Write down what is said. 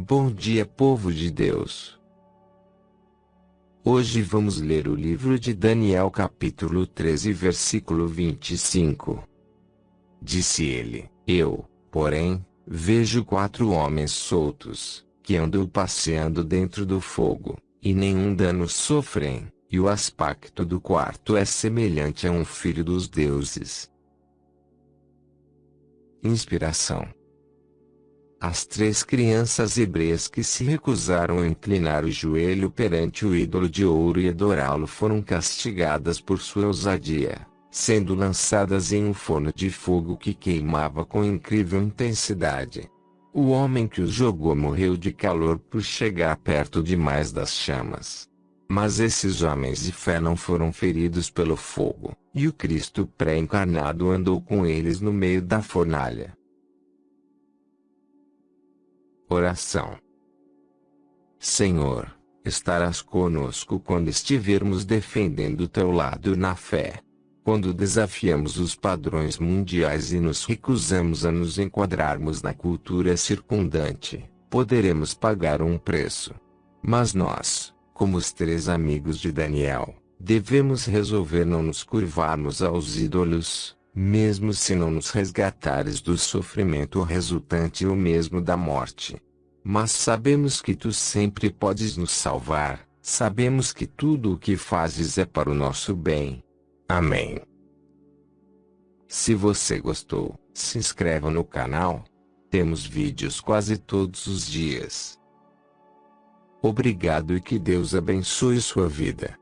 Bom dia, povo de Deus. Hoje vamos ler o livro de Daniel, capítulo 13, versículo 25. Disse ele: Eu, porém, vejo quatro homens soltos, que andam passeando dentro do fogo, e nenhum dano sofrem, e o aspecto do quarto é semelhante a um filho dos deuses. Inspiração as três crianças hebreias que se recusaram a inclinar o joelho perante o ídolo de ouro e adorá-lo foram castigadas por sua ousadia, sendo lançadas em um forno de fogo que queimava com incrível intensidade. O homem que os jogou morreu de calor por chegar perto demais das chamas. Mas esses homens de fé não foram feridos pelo fogo, e o Cristo pré-encarnado andou com eles no meio da fornalha. Oração. Senhor, estarás conosco quando estivermos defendendo teu lado na fé. Quando desafiamos os padrões mundiais e nos recusamos a nos enquadrarmos na cultura circundante, poderemos pagar um preço. Mas nós, como os três amigos de Daniel, devemos resolver não nos curvarmos aos ídolos, mesmo se não nos resgatares do sofrimento resultante ou mesmo da morte. Mas sabemos que tu sempre podes nos salvar, sabemos que tudo o que fazes é para o nosso bem. Amém. Se você gostou, se inscreva no canal. Temos vídeos quase todos os dias. Obrigado e que Deus abençoe sua vida.